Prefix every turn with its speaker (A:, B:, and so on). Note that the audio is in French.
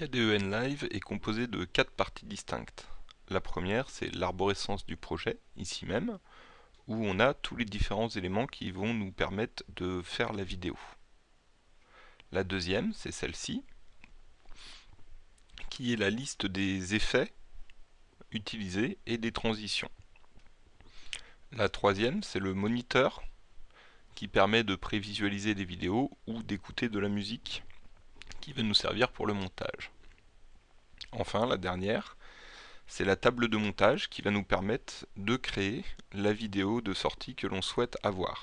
A: KDEN Live est composé de quatre parties distinctes. La première, c'est l'arborescence du projet, ici même, où on a tous les différents éléments qui vont nous permettre de faire la vidéo. La deuxième, c'est celle-ci, qui est la liste des effets utilisés et des transitions. La troisième, c'est le moniteur, qui permet de prévisualiser des vidéos ou d'écouter de la musique qui va nous servir pour le montage. Enfin, la dernière, c'est la table de montage qui va nous permettre de créer la vidéo de sortie que l'on souhaite avoir.